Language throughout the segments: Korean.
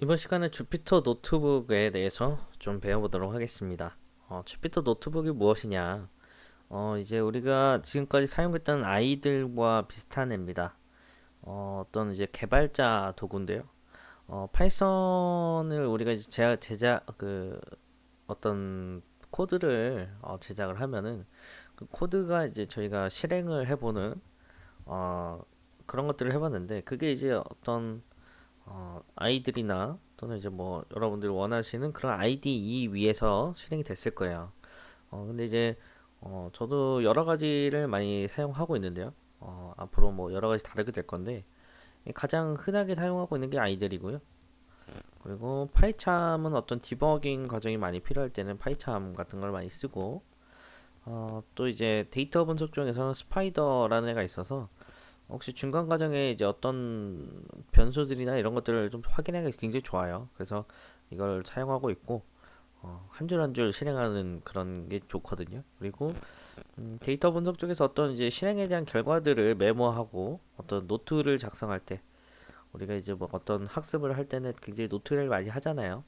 이번 시간에 주피터 노트북에 대해서 좀 배워보도록 하겠습니다. 어, 주피터 노트북이 무엇이냐? 어, 이제 우리가 지금까지 사용했던 IDLE과 비슷한 앱니다. 어, 어떤 이제 개발자 도구인데요. 어, 파이썬을 우리가 이제 제작, 제작 그 어떤 코드를 어, 제작을 하면은 그 코드가 이제 저희가 실행을 해보는 어, 그런 것들을 해봤는데 그게 이제 어떤 어, 아이들이나 또는 이제 뭐 여러분들이 원하시는 그런 IDE 위에서 실행이 됐을 거예요. 어, 근데 이제 어, 저도 여러 가지를 많이 사용하고 있는데요. 어, 앞으로 뭐 여러 가지 다르게 될 건데 가장 흔하게 사용하고 있는 게 아이들이고요. 그리고 파이참은 어떤 디버깅 과정이 많이 필요할 때는 파이참 같은 걸 많이 쓰고 어, 또 이제 데이터 분석 중에서는 Spyder라는 애가 있어서 혹시 중간 과정에 이제 어떤 변수들이나 이런 것들을 좀 확인하기 굉장히 좋아요. 그래서 이걸 사용하고 있고 어, 한 줄 한 줄 실행하는 그런 게 좋거든요. 그리고 음, 데이터 분석 쪽에서 어떤 이제 실행에 대한 결과들을 메모하고 어떤 노트를 작성할 때 우리가 이제 뭐 어떤 학습을 할 때는 굉장히 노트를 많이 하잖아요.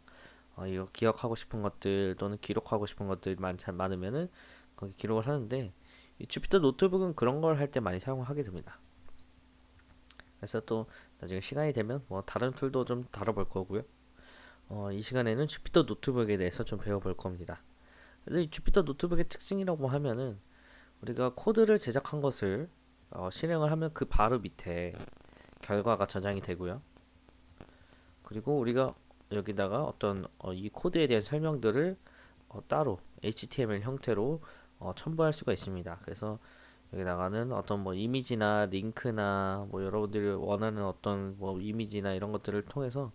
어, 이거 기억하고 싶은 것들 또는 기록하고 싶은 것들 많, 많으면은 거기 기록을 하는데 이 주피터 노트북은 그런 걸 할 때 많이 사용하게 됩니다. 그래서 또 나중에 시간이 되면 뭐 다른 툴도 좀 다뤄볼 거고요. 어, 이 시간에는 주피터 노트북에 대해서 좀 배워볼 겁니다. 그래서 이 주피터 노트북의 특징이라고 하면은 우리가 코드를 제작한 것을 어, 실행을 하면 그 바로 밑에 결과가 저장이 되고요. 그리고 우리가 여기다가 어떤 어, 이 코드에 대한 설명들을 어, 따로 HTML 형태로 어, 첨부할 수가 있습니다. 그래서 여기다가는 어떤 뭐 이미지나 링크나 뭐 여러분들이 원하는 어떤 뭐 이미지나 이런 것들을 통해서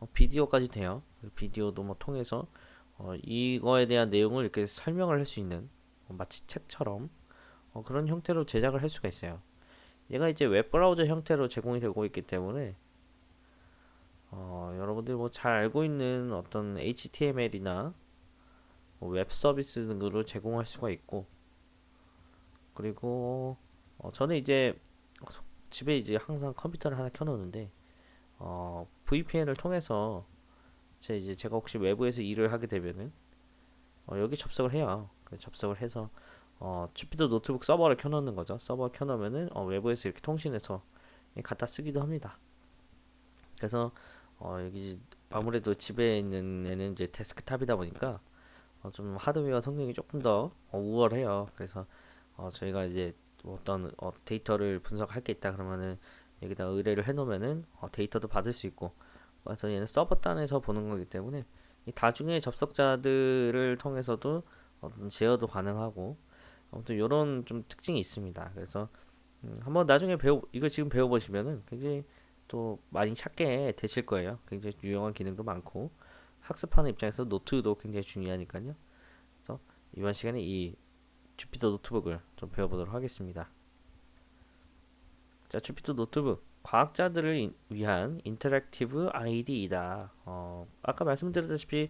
어, 비디오까지 돼요. 비디오도 뭐 통해서 어, 이거에 대한 내용을 이렇게 설명을 할 수 있는 어, 마치 책처럼 어, 그런 형태로 제작을 할 수가 있어요. 얘가 이제 웹브라우저 형태로 제공이 되고 있기 때문에 어, 여러분들이 뭐 잘 알고 있는 어떤 HTML이나 뭐 웹 서비스 등으로 제공할 수가 있고 그리고 어, 저는 이제 집에 이제 항상 컴퓨터를 하나 켜놓는데 어, VPN을 통해서 제 이제 제가 혹시 외부에서 일을 하게 되면은 어, 여기 접속을 해요. 접속을 해서 어, 주피터 노트북 서버를 켜놓는 거죠. 서버 켜놓으면은 어, 외부에서 이렇게 통신해서 갖다 쓰기도 합니다. 그래서 어, 여기 아무래도 집에 있는 애는 이제 데스크탑이다 보니까 어, 좀 하드웨어 성능이 조금 더 어, 우월해요. 그래서 어, 저희가 이제 어떤 어, 데이터를 분석할 게 있다 그러면은 여기다 의뢰를 해놓으면은 어, 데이터도 받을 수 있고 그래서 얘는 서버 단에서 보는 거기 때문에 이 다중의 접속자들을 통해서도 어떤 제어도 가능하고 아무튼 이런 좀 특징이 있습니다. 그래서 음, 한번 나중에 배워 이거 지금 배워보시면은 굉장히 또 많이 찾게 되실 거예요. 굉장히 유용한 기능도 많고 학습하는 입장에서 노트도 굉장히 중요하니까요. 그래서 이번 시간에 이 주피터 노트북을 좀 배워보도록 하겠습니다. 자, Jupyter Notebook 과학자들을 위한 interactive IDE이다. 어, 아까 말씀드렸다시피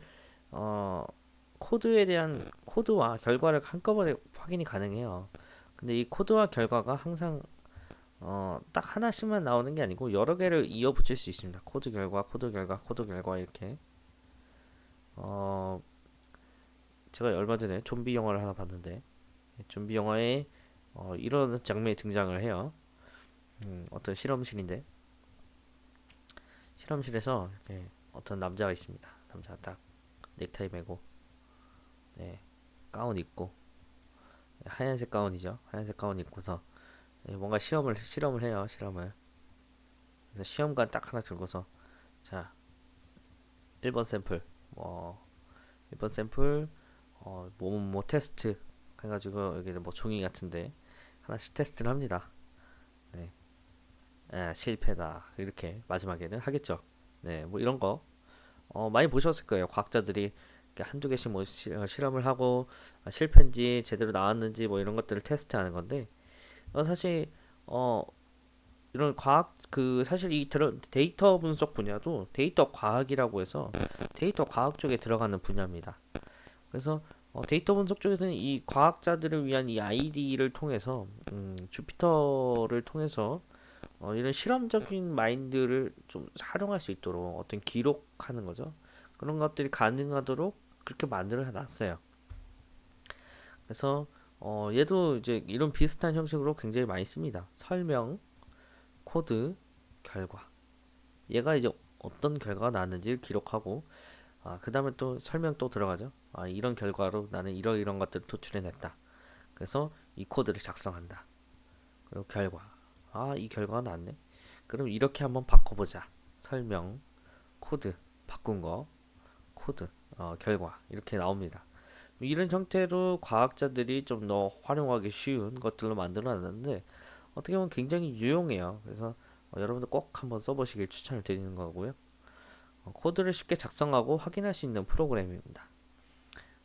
어, 코드에 대한 코드와 결과를 한꺼번에 확인이 가능해요. 근데 이 코드와 결과가 항상 어, 딱 하나씩만 나오는 게 아니고 여러 개를 이어 붙일 수 있습니다. 코드 결과, 코드 결과, 코드 결과 이렇게. 어, 제가 얼마 전에 좀비 영화를 하나 봤는데 좀비 영화에 어, 이런 장면이 등장을 해요. 음, 어떤 실험실인데 실험실에서 이렇게 어떤 남자가 있습니다. 남자가 딱 넥타이 메고 네, 가운 입고 하얀색 가운이죠. 하얀색 가운 입고서 뭔가 시험을 실험을 해요. 실험을 그래서 시험관 딱 하나 들고서 자 1번 샘플 뭐 1번 샘플 어, 뭐, 뭐 테스트 해가지고 여기 뭐 종이 같은데 하나씩 테스트를 합니다. 네, 아, 실패다 이렇게 마지막에는 하겠죠. 네, 뭐 이런 거 어, 많이 보셨을 거예요. 과학자들이 한두 개씩 뭐 시, 어, 실험을 하고 아, 실패인지 제대로 나왔는지 뭐 이런 것들을 테스트하는 건데 어, 사실 어 이런 과학 그 사실 이 데이터 분석 분야도 데이터 과학이라고 해서 데이터 과학 쪽에 들어가는 분야입니다. 그래서 어, 데이터 분석 쪽에서는 이 과학자들을 위한 이 IDE를 통해서 음, Jupyter를 통해서 어, 이런 실험적인 마인드를 좀 활용할 수 있도록 어떤 기록하는 거죠. 그런 것들이 가능하도록 그렇게 만들어 놨어요. 그래서 어, 얘도 이제 이런 비슷한 형식으로 굉장히 많이 씁니다. 설명, 코드, 결과. 얘가 이제 어떤 결과가 나왔는지를 기록하고 아, 그 다음에 또 설명 또 들어가죠. 아, 이런 결과로 나는 이러이런 것들을 도출해냈다. 그래서 이 코드를 작성한다. 그리고 결과. 아, 이 결과가 나왔네. 그럼 이렇게 한번 바꿔보자. 설명, 코드, 바꾼 거, 코드, 어, 결과. 이렇게 나옵니다. 이런 형태로 과학자들이 좀 더 활용하기 쉬운 것들로 만들어 놨는데 어떻게 보면 굉장히 유용해요. 그래서 어, 여러분들 꼭 한번 써보시길 추천을 드리는 거고요. 어, 코드를 쉽게 작성하고 확인할 수 있는 프로그램입니다.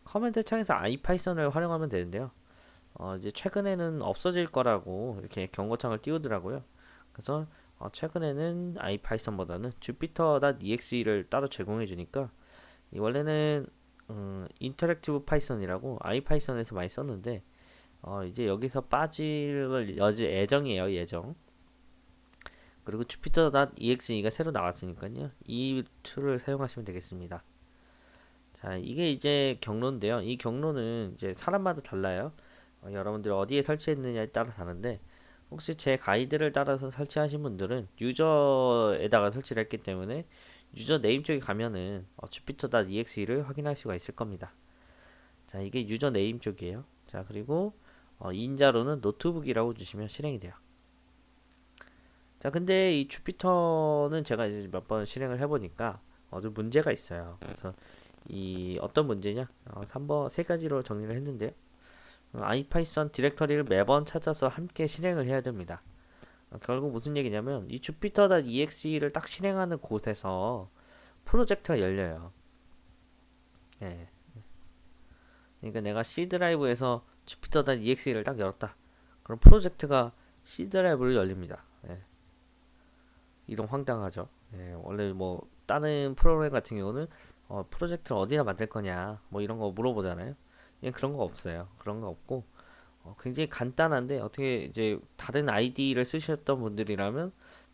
command 창에서 IPython을 활용하면 되는데요. 어, 이제 최근에는 없어질 거라고 이렇게 경고창을 띄우더라고요. 그래서 어, 최근에는 IPython보다는 jupyter.exe를 따로 제공해 주니까 원래는 음, interactive Python이라고 IPython에서 많이 썼는데 어, 이제 여기서 빠질 여지 예정이에요 예정 그리고 jupyter.exe가 새로 나왔으니까요 이 tool을 사용하시면 되겠습니다 자 이게 이제 경로인데요 이 경로는 이제 사람마다 달라요 어, 여러분들이 어디에 설치했느냐에 따라 다른데 혹시 제 가이드를 따라서 설치하신 분들은 user에다가 설치를 했기 때문에 user name 쪽에 가면은 어, jupyter.exe를 확인할 수가 있을 겁니다. 자, 이게 user name 쪽이에요. 자, 그리고 어, 인자로는 notebook이라고 주시면 실행이 돼요. 자, 근데 이 Jupyter는 제가 이제 몇 번 실행을 해보니까 어, 좀 문제가 있어요. 그래서 이 어떤 문제냐? 어, 3번 세 가지로 정리를 했는데요. 어, IPython 디렉터리를 매번 찾아서 함께 실행을 해야 됩니다. 어, 결국 무슨 얘기냐면 이 jupyter.exe를 딱 실행하는 곳에서 프로젝트가 열려요. 예. 그러니까 내가 C 드라이브에서 jupyter.exe를 딱 열었다. 그럼 프로젝트가 C 드라이브로 열립니다. 예. 이런 황당하죠. 예. 원래 뭐 다른 프로그램 같은 경우는 어, 프로젝트를 어디다 만들 거냐 뭐 이런 거 물어보잖아요. 얘 그런 거 없어요. 그런 거 없고 어, 굉장히 간단한데 어떻게 이제 다른 아이디를 쓰셨던 분들이라면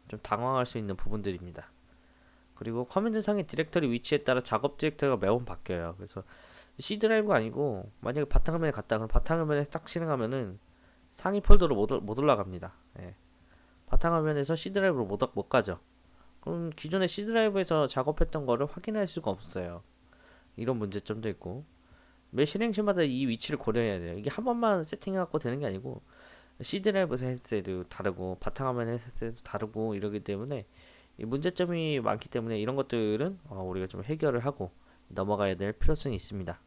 좀 당황할 수 있는 부분들입니다. 그리고 command 상의 디렉터리 위치에 따라 작업 디렉터리가 매번 바뀌어요. 그래서 C 드라이브가 아니고 만약에 바탕화면에 갔다 그럼 바탕화면에 딱 실행하면은 상위 폴더로 못, 못 올라갑니다. 예. 바탕화면에서 C 드라이브로 못, 못 가죠. 그럼 기존의 C 드라이브에서 작업했던 거를 확인할 수가 없어요. 이런 문제점도 있고 매 실행시마다 이 위치를 고려해야 돼요. 이게 한 번만 세팅해갖고 되는 게 아니고 C 드라이브에서 했을 때도 다르고 바탕화면에 했을 때도 다르고 이러기 때문에 이 문제점이 많기 때문에 이런 것들은 어, 우리가 좀 해결을 하고 넘어가야 될 필요성이 있습니다.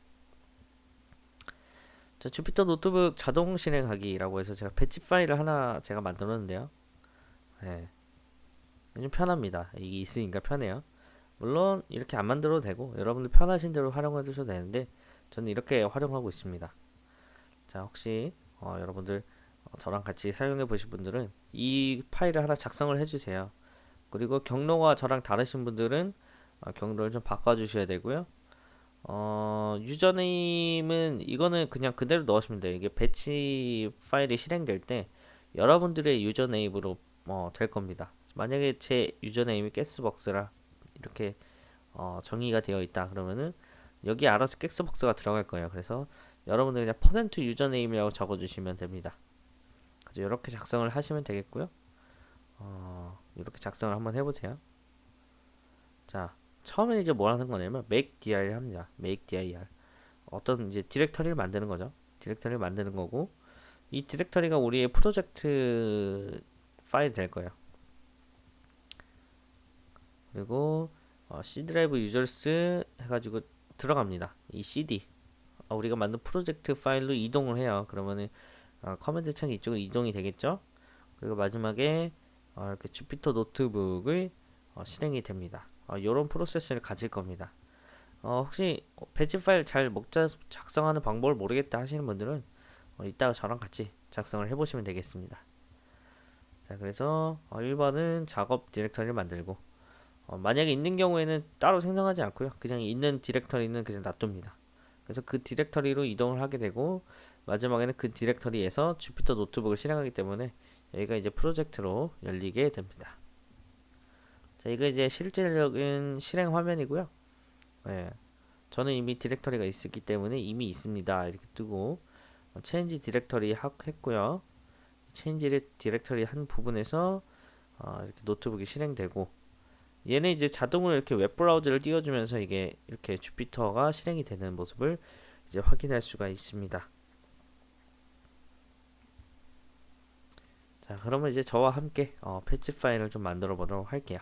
자, Jupyter Notebook 자동 실행하기라고 해서 제가 batch 파일을 하나 제가 만들었는데요. 네. 좀 편합니다. 이게 있으니까 편해요. 물론 이렇게 안 만들어도 되고 여러분들 편하신 대로 활용해 주셔도 되는데 저는 이렇게 활용하고 있습니다. 자 혹시 어, 여러분들 어, 저랑 같이 사용해 보실 분들은 이 파일을 하나 작성을 해주세요. 그리고 경로가 저랑 다르신 분들은 어, 경로를 좀 바꿔주셔야 되고요. 어, username은 이거는 그냥 그대로 넣으시면 돼요. 이게 batch 파일이 실행될 때 여러분들의 username으로 어, 될 겁니다. 만약에 제 username이 가스벅스라 이렇게 어, 정의가 되어 있다 그러면은 여기 알아서 객스박스가 들어갈 거예요. 그래서 여러분들 그냥 퍼센트 username이라고 적어주시면 됩니다. 그래서 이렇게 작성을 하시면 되겠고요. 어, 이렇게 작성을 한번 해보세요. 자, 처음에 이제 뭐 하는 거냐면 make dir 합니다. make dir 어떤 이제 디렉터리를 만드는 거죠. 디렉터리를 만드는 거고 이 디렉터리가 우리의 프로젝트 파일 될 거예요. 그리고 어, C 드라이브 유저스 해가지고 들어갑니다. 이 CD 어, 우리가 만든 프로젝트 파일로 이동을 해요. 그러면은 어, command 창이 이쪽으로 이동이 되겠죠. 그리고 마지막에 어, 이렇게 Jupyter Notebook을 어, 실행이 됩니다. 이런 어, 프로세스를 가질 겁니다. 어, 혹시 batch 파일 잘 먹자 작성하는 방법을 모르겠다 하시는 분들은 이따가 저랑 같이 작성을 해보시면 되겠습니다. 자, 그래서 1번은 작업 디렉터리를 만들고 어, 만약에 있는 경우에는 따로 생성하지 않고요. 그냥 있는 디렉터리는 그냥 놔둡니다. 그래서 그 디렉터리로 이동을 하게 되고 마지막에는 그 디렉터리에서 Jupyter Notebook을 실행하기 때문에 여기가 이제 프로젝트로 열리게 됩니다. 자, 이거 이제 실질적인 실행 화면이고요. 예. 저는 이미 디렉터리가 있었기 때문에 이미 있습니다. 이렇게 뜨고 어, change directory 했고요. change directory 한 부분에서 어, 이렇게 노트북이 실행되고 얘는 이제 자동으로 이렇게 웹 브라우저를 띄워주면서 이게 이렇게 주피터가 실행이 되는 모습을 이제 확인할 수가 있습니다. 자, 그러면 이제 저와 함께 어, batch 파일을 좀 만들어 보도록 할게요.